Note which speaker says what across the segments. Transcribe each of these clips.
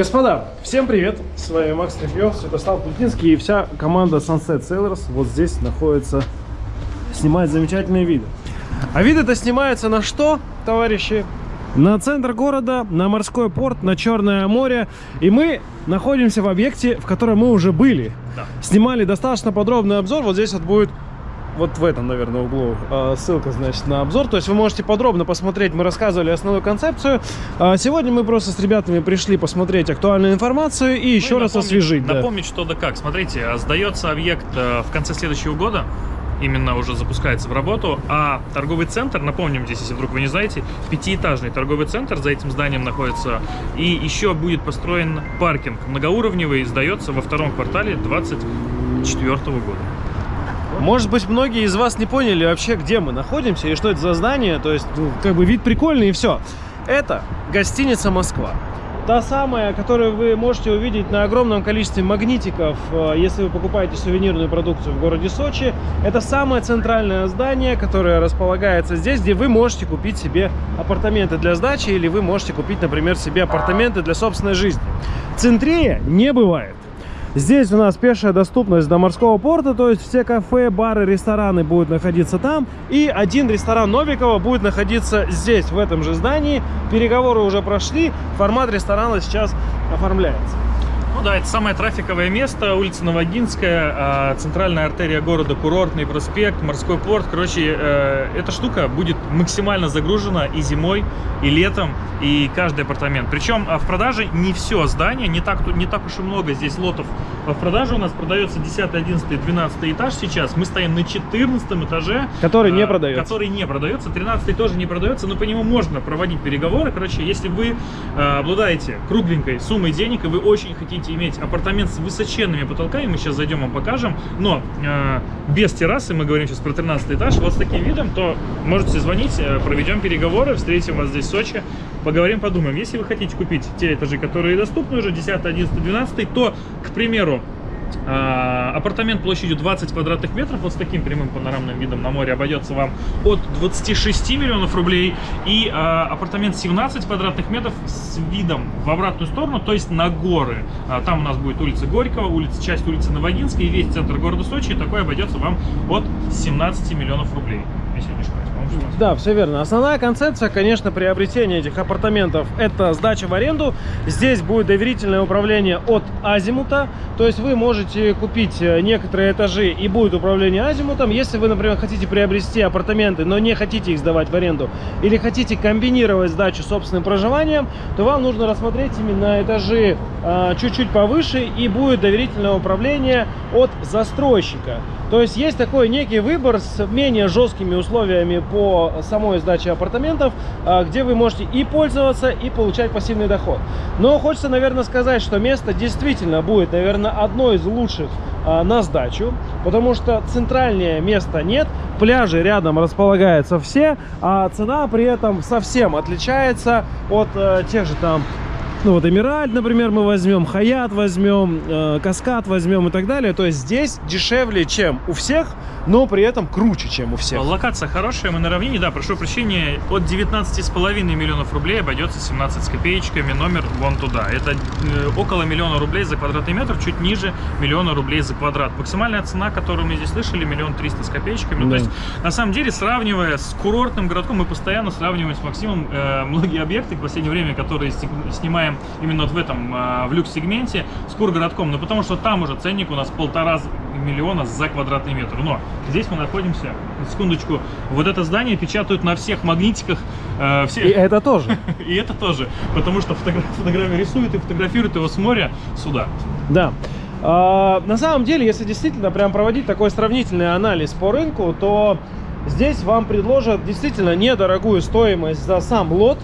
Speaker 1: Господа, всем привет! С вами Макс Трефьев, Святослав Плутинский и вся команда Sunset Sailors вот здесь находится, снимает замечательные виды. А виды-то снимаются на что, товарищи? На центр города, на морской порт, на Черное море. И мы находимся в объекте, в котором мы уже были.
Speaker 2: Да.
Speaker 1: Снимали достаточно подробный обзор. Вот здесь вот будет вот в этом, наверное, углу э, ссылка, значит, на обзор. То есть вы можете подробно посмотреть, мы рассказывали основную концепцию. А сегодня мы просто с ребятами пришли посмотреть актуальную информацию и еще
Speaker 2: Ну
Speaker 1: раз
Speaker 2: напомнить-
Speaker 1: освежить. да.
Speaker 2: Напомнить, что да как. Смотрите, а, сдается объект в конце следующего года. Именно уже запускается в работу. А торговый центр, напомним здесь, если вдруг вы не знаете, пятиэтажный торговый центр за этим зданием находится. И еще будет построен паркинг многоуровневый, сдается во втором квартале 2024 года.
Speaker 1: Может быть, многие из вас не поняли вообще, где мы находимся и что это за здание. То есть, ну, как бы вид прикольный и все. Это гостиница «Москва». Та самая, которую вы можете увидеть на огромном количестве магнитиков, э, если вы покупаете сувенирную продукцию в городе Сочи. Это самое центральное здание, которое располагается здесь, где вы можете купить себе апартаменты для сдачи или вы можете купить, например, себе апартаменты для собственной жизни. Центрее не бывает. Здесь у нас пешая доступность до морского порта, то есть все кафе, бары, рестораны будут находиться там. И один ресторан Новикова будет находиться здесь, в этом же здании. Переговоры уже прошли, формат ресторана сейчас оформляется.
Speaker 2: Ну да, это самое трафиковое место, улица Новогинская, а, центральная артерия города, курортный проспект, морской порт. Короче, э, эта штука будет максимально загружена и зимой, и летом, и каждый апартамент. Причем а, в продаже не все здание, не так, не так уж и много здесь лотов в продаже. У нас продается 10, 11, 12 этаж сейчас. Мы стоим на 14 этаже.
Speaker 1: Который не
Speaker 2: а,
Speaker 1: продается.
Speaker 2: Который не продается. 13 тоже не продается, но по нему можно проводить переговоры. Короче, если вы обладаете кругленькой суммой денег, и вы очень хотите иметь апартамент с высоченными потолками, мы сейчас зайдем вам покажем, но э, без террасы, мы говорим сейчас про 13 этаж, вот с таким видом, то можете звонить, э, проведем переговоры, встретим вас здесь в Сочи, поговорим, подумаем. Если вы хотите купить те этажи, которые доступны уже, 10, 11, 12, то, к примеру, апартамент площадью 20 квадратных метров, вот с таким прямым панорамным видом на море обойдется вам от 26 миллионов рублей. И а, апартамент 17 квадратных метров с видом в обратную сторону, то есть на горы. А, там у нас будет улица Горького, улица, часть улицы Новогинской, и весь центр города Сочи. И такой обойдется вам от 17 миллионов рублей. Если я не ошибаюсь, по-моему, 17.
Speaker 1: Да, все верно. Основная концепция, конечно, приобретения этих апартаментов – это сдача в аренду. Здесь будет доверительное управление от Азимута. То есть вы можете купить э, некоторые этажи и будет управление Азимутом. Если вы, например, хотите приобрести апартаменты, но не хотите их сдавать в аренду, или хотите комбинировать сдачу собственным проживанием, то вам нужно рассмотреть именно этажи а, чуть-чуть повыше и будет доверительное управление от застройщика. То есть есть такой некий выбор с менее жесткими условиями по самой сдаче апартаментов, а, где вы можете и пользоваться, и получать пассивный доход. Но хочется, наверное, сказать, что место действительно будет, наверное, одно из лучших а, на сдачу, потому что центральнее места нет, пляжи рядом располагаются все, а цена при этом совсем отличается от э, тех же там ну вот Эмиральд, например, мы возьмем, Хаят возьмем, э, Каскад возьмем и так далее. То есть здесь дешевле, чем у всех, но при этом круче, чем у всех.
Speaker 2: Локация хорошая, мы на равнине, да, прошу прощения, от 19,5 миллионов рублей обойдется 17 с копеечками, номер вон туда. Это э, около миллиона рублей за квадратный метр, чуть ниже миллиона рублей за квадрат. Максимальная цена, которую мы здесь слышали, миллион триста с копеечками. Ну,
Speaker 1: Да.
Speaker 2: То есть, на самом деле, сравнивая с курортным городком, мы постоянно сравниваем с Максимом э, многие объекты в последнее время, которые сни- снимаем именно вот в этом, э, в люкс-сегменте с кургородком. Ну, потому что там уже ценник у нас полтора миллиона за квадратный метр. Но здесь мы находимся, на секундочку, вот это здание печатают на всех магнитиках, э, все,
Speaker 1: И это тоже.
Speaker 2: и это тоже, потому что фотограф, фотографию рисуют и фотографируют его с моря сюда.
Speaker 1: Да. А, на самом деле, если действительно прям проводить такой сравнительный анализ по рынку, то здесь вам предложат действительно недорогую стоимость за сам лот.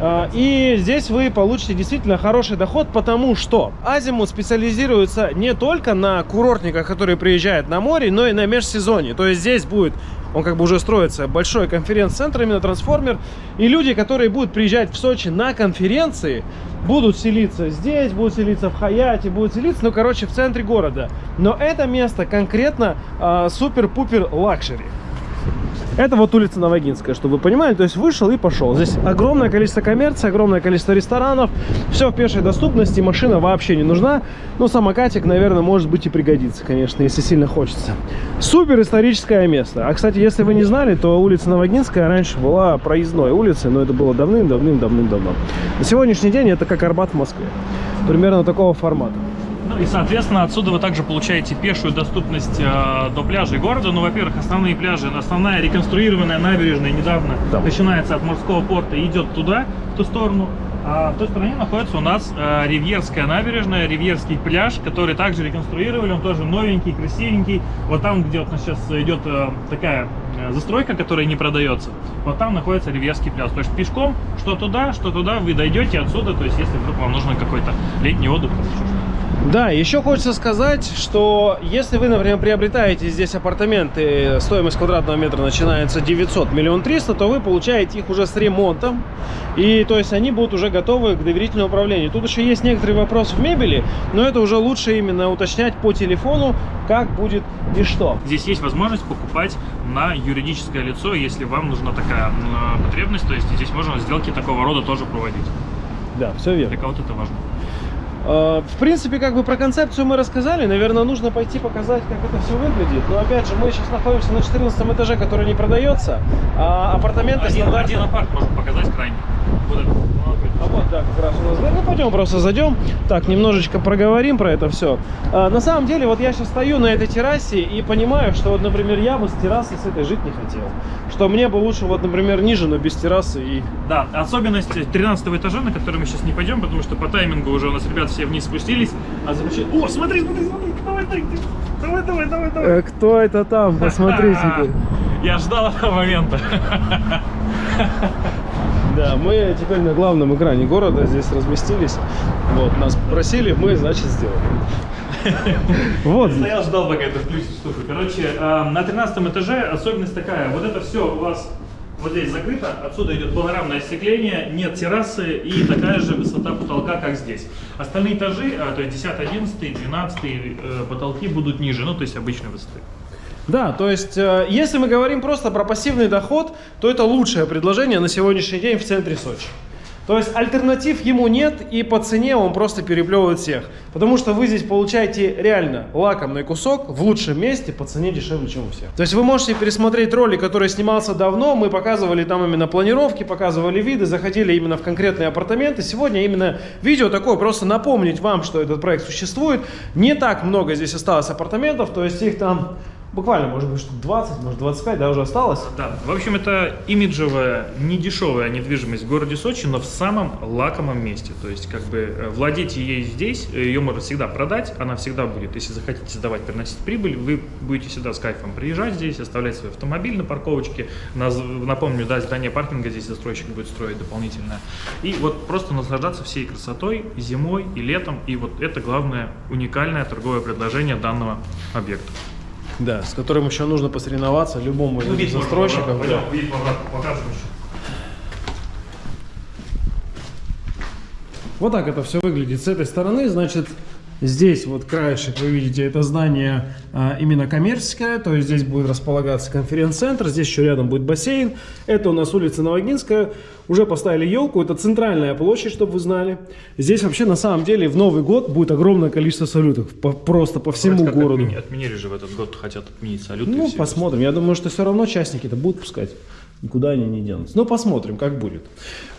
Speaker 1: А, И здесь вы получите действительно хороший доход, потому что Азимут специализируется не только на курортниках, которые приезжают на море, но и на межсезонье. То есть здесь будет, он как бы уже строится, большой конференц-центр, именно трансформер. И люди, которые будут приезжать в Сочи на конференции, будут селиться здесь, будут селиться в Хаяте, будут селиться, ну, короче, в центре города. Но это место конкретно а, супер-пупер luxury. Это вот улица Навагинская, чтобы вы понимали. То есть вышел и пошел. Здесь огромное количество коммерции, огромное количество ресторанов. Все в пешей доступности, машина вообще не нужна. Ну, самокатик, наверное, может быть и пригодится, конечно, если сильно хочется. Супер историческое место. А, кстати, если вы не знали, то улица Новогинская раньше была проездной улицей, но это было давным-давным-давным-давно. На сегодняшний день это как Арбат в Москве. Примерно такого формата.
Speaker 2: Ну и, соответственно, отсюда вы также получаете пешую доступность э, до пляжей города. Ну, во-первых, основные пляжи, основная реконструированная набережная недавно
Speaker 1: Да.
Speaker 2: начинается от морского порта и идет туда, в ту сторону. А в той стороне находится у нас э, Ривьерская набережная, Ривьерский пляж, который также реконструировали, он тоже новенький, красивенький. Вот там, где вот у нас сейчас идет э, такая э, застройка, которая не продается, вот там находится Ривьерский пляж. То есть пешком, что туда, что туда, вы дойдете отсюда, то есть если вдруг вам нужно какой-то летний отдых, еще что-то.
Speaker 1: Да, еще хочется сказать, что если вы, например, приобретаете здесь апартаменты, стоимость квадратного метра начинается 900 миллион 300, то вы получаете их уже с ремонтом. И то есть они будут уже готовы к доверительному управлению. Тут еще есть некоторые вопросы в мебели, но это уже лучше именно уточнять по телефону, как будет и что.
Speaker 2: Здесь есть возможность покупать на юридическое лицо, если вам нужна такая потребность, то есть здесь можно сделки такого рода тоже проводить.
Speaker 1: Да, все верно.
Speaker 2: Для кого-то это важно.
Speaker 1: Э, В принципе, как бы про концепцию мы рассказали. Наверное, нужно пойти показать, как это все выглядит. Но опять же, мы сейчас находимся на 14 этаже, который не продается. А апартаменты
Speaker 2: Один,
Speaker 1: стандартно-
Speaker 2: один апарт можно показать крайне. Вот это.
Speaker 1: А вот, как раз у нас дверь. Ну, пойдем просто зайдем. Так, немножечко проговорим про это все. на самом деле, вот я сейчас стою на этой террасе и понимаю, что вот, например, я бы с террасы с этой жить не хотел. Что мне бы лучше, вот, например, ниже, но без террасы и...
Speaker 2: Да, особенность 13 этажа, на который мы сейчас не пойдем, потому что по таймингу уже у нас ребят все вниз спустились. А замечательно. О, смотри, смотри, смотри, давай, давай, давай, давай, давай, давай.
Speaker 1: Э, кто это там? Посмотрите.
Speaker 2: Я ждал этого момента.
Speaker 1: Да, мы теперь на главном экране города здесь разместились. Вот, нас просили, мы, значит, сделали. Вот.
Speaker 2: Стоял, ждал, пока это включит штуку. Короче, э, на 13 этаже особенность такая. Вот это все у вас вот здесь закрыто. Отсюда идет панорамное остекление, нет террасы и такая же высота потолка, как здесь. Остальные этажи, э, то есть 10, 11, 12 э, потолки будут ниже, ну то есть обычной высоты.
Speaker 1: Да, то есть, э, если мы говорим просто про пассивный доход, то это лучшее предложение на сегодняшний день в центре Сочи. То есть альтернатив ему нет, и по цене он просто переплевывает всех. Потому что вы здесь получаете реально лакомный кусок в лучшем месте по цене дешевле, чем у всех. То есть вы можете пересмотреть ролик, который снимался давно. Мы показывали там именно планировки, показывали виды, заходили именно в конкретные апартаменты. Сегодня именно видео такое, просто напомнить вам, что этот проект существует. Не так много здесь осталось апартаментов, то есть их там буквально, может быть, штук 20, может 25, да, уже осталось.
Speaker 2: Да, в общем, это имиджевая, недешевая недвижимость в городе Сочи, но в самом лакомом месте. То есть, как бы, э, владеть ей здесь, э, ее можно всегда продать, она всегда будет, если захотите сдавать, приносить прибыль, вы будете всегда с кайфом приезжать здесь, оставлять свой автомобиль на парковочке. Напомню, да, здание паркинга здесь застройщик будет строить дополнительное. И вот просто наслаждаться всей красотой зимой, и летом. И вот это главное уникальное торговое предложение данного объекта.
Speaker 1: Да, с которым еще нужно посоревноваться любому из
Speaker 2: Ну, можно
Speaker 1: застройщиков.
Speaker 2: обратно,
Speaker 1: да.
Speaker 2: пойдем, еще.
Speaker 1: Вот так это все выглядит с этой стороны. Значит, здесь вот краешек, вы видите, это здание а, именно коммерческое. То есть здесь будет располагаться конференц-центр. Здесь еще рядом будет бассейн. Это у нас улица Новогинская. Уже поставили елку. Это центральная площадь, чтобы вы знали. Здесь вообще на самом деле в Новый год будет огромное количество салютов. по- просто по всему
Speaker 2: Вроде
Speaker 1: городу.
Speaker 2: отмени- Отменили же в этот год, хотят отменить салюты.
Speaker 1: Ну, посмотрим. Я думаю, что все равно частники-то будут пускать. Никуда они не денутся. Ну, посмотрим, как будет.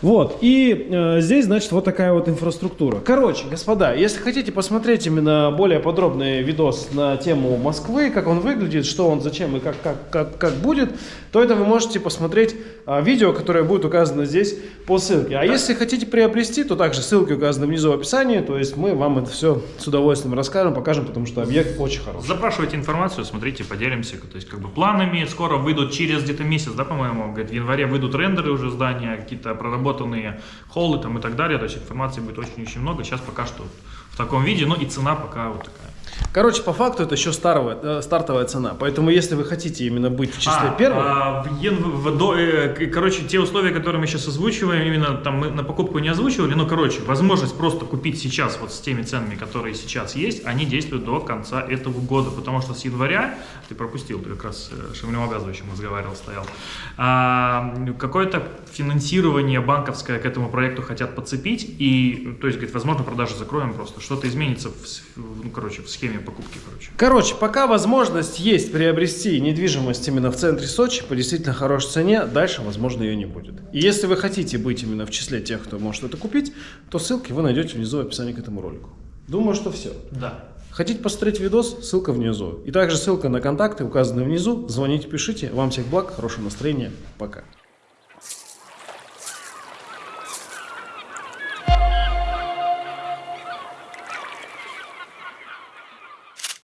Speaker 1: Вот. И э, здесь, значит, вот такая вот инфраструктура. Короче, господа, если хотите посмотреть именно более подробный видос на тему Москвы, как он выглядит, что он, зачем и как, как, как, как будет, то это вы можете посмотреть а, видео, которое будет указано здесь по ссылке. А если хотите приобрести, то также ссылки указаны внизу в описании. То есть мы вам это все с удовольствием расскажем, покажем, потому что объект очень хороший.
Speaker 2: Запрашивайте информацию, смотрите, поделимся. То есть, как бы планами скоро выйдут через где-то месяц, да, по-моему, говорит, в январе выйдут рендеры уже здания, какие-то проработанные холлы там и так далее. То есть информации будет очень-очень много. Сейчас пока что в таком виде, но и цена пока вот такая.
Speaker 1: Короче, по факту это еще старовая, э, стартовая цена. Поэтому, если вы хотите именно быть в числе
Speaker 2: А,
Speaker 1: первых,
Speaker 2: а, в Йен- в- до- э, короче, те условия, которые мы сейчас озвучиваем, именно там мы на покупку не озвучивали, но, короче, возможность просто купить сейчас вот с теми ценами, которые сейчас есть, они действуют до конца этого года, потому что с января, ты пропустил, ты как раз э, Шамилем Обязывающим разговаривал, стоял, а, какое-то финансирование банковское к этому проекту хотят подцепить, и, то есть, говорит, возможно, продажи закроем просто, что-то изменится, в, с- в- ну, короче, в схеме покупки, короче.
Speaker 1: Короче, пока возможность есть приобрести недвижимость именно в центре Сочи по действительно хорошей цене, дальше, возможно, ее не будет. И если вы хотите быть именно в числе тех, кто может это купить, то ссылки вы найдете внизу в описании к этому ролику. Думаю, что все.
Speaker 2: Да.
Speaker 1: Хотите посмотреть видос? Ссылка внизу. И также ссылка на контакты, указанные внизу. Звоните, пишите. Вам всех благ, хорошего настроения. Пока.